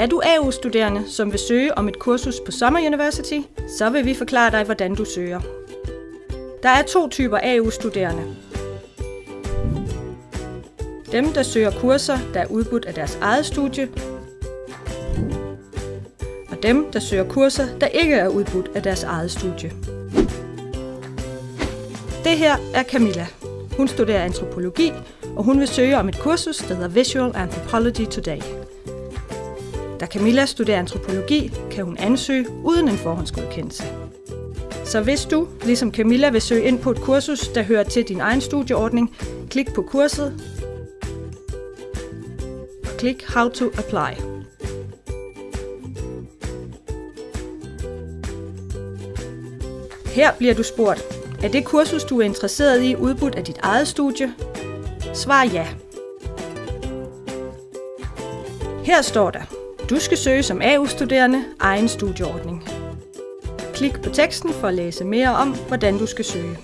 Er du AU-studerende, som vil søge om et kursus på Summer University, så vil vi forklare dig, hvordan du søger. Der er to typer AU-studerende. Dem, der søger kurser, der er udbudt af deres eget studie, og dem, der søger kurser, der ikke er udbudt af deres eget studie. Det her er Camilla. Hun studerer antropologi, og hun vil søge om et kursus, der hedder Visual Anthropology Today. Da Camilla studerer antropologi, kan hun ansøge uden en forhåndsgodkendelse. Så hvis du, ligesom Camilla, vil søge ind på et kursus, der hører til din egen studieordning, klik på kurset og klik How to Apply. Her bliver du spurgt, er det kursus, du er interesseret i, udbudt af dit eget studie? Svar ja. Her står der, du skal søge som AU-studerende egen studieordning. Klik på teksten for at læse mere om, hvordan du skal søge.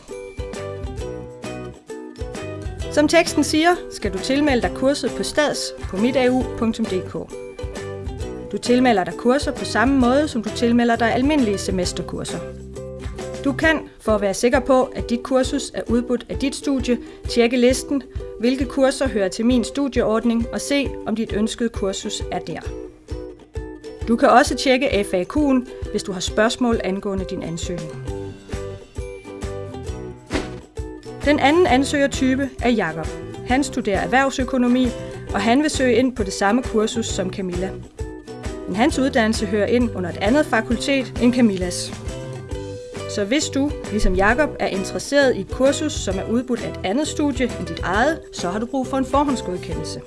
Som teksten siger, skal du tilmelde dig kurset på stads på mitau.dk. Du tilmelder dig kurser på samme måde, som du tilmelder dig almindelige semesterkurser. Du kan, for at være sikker på, at dit kursus er udbudt af dit studie, tjekke listen, hvilke kurser hører til min studieordning og se, om dit ønskede kursus er der. Du kan også tjekke FAQ'en, hvis du har spørgsmål angående din ansøgning. Den anden ansøgertype er Jakob. Han studerer erhvervsøkonomi, og han vil søge ind på det samme kursus som Camilla. Men hans uddannelse hører ind under et andet fakultet end Camillas. Så hvis du, ligesom Jakob, er interesseret i et kursus, som er udbudt af et andet studie end dit eget, så har du brug for en forhåndsgodkendelse.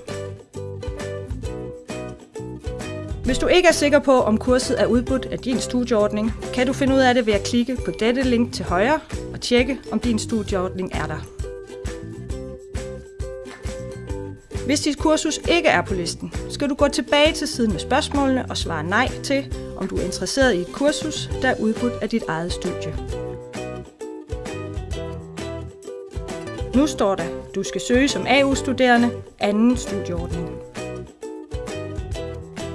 Hvis du ikke er sikker på, om kurset er udbudt af din studieordning, kan du finde ud af det ved at klikke på dette link til højre og tjekke, om din studieordning er der. Hvis dit kursus ikke er på listen, skal du gå tilbage til siden med spørgsmålene og svare nej til, om du er interesseret i et kursus, der er udbudt af dit eget studie. Nu står der, du skal søge som AU-studerende anden studieordning.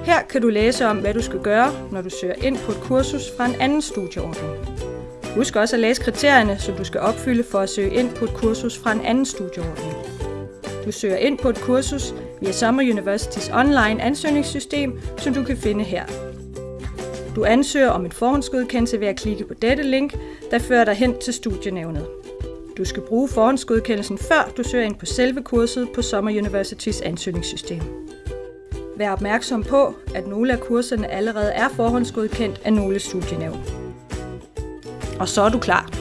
Her kan du læse om, hvad du skal gøre, når du søger ind på et kursus fra en anden studieordning. Husk også at læse kriterierne, som du skal opfylde for at søge ind på et kursus fra en anden studieordning. Du søger ind på et kursus via Summer Universitys online ansøgningssystem, som du kan finde her. Du ansøger om en forhåndsgodkendelse ved at klikke på dette link, der fører dig hen til studienævnet. Du skal bruge forhåndsgodkendelsen før du søger ind på selve kurset på Summer Universitys ansøgningssystem. Vær opmærksom på, at nogle af kurserne allerede er forhåndsgodkendt af nogle studienævn. Og så er du klar.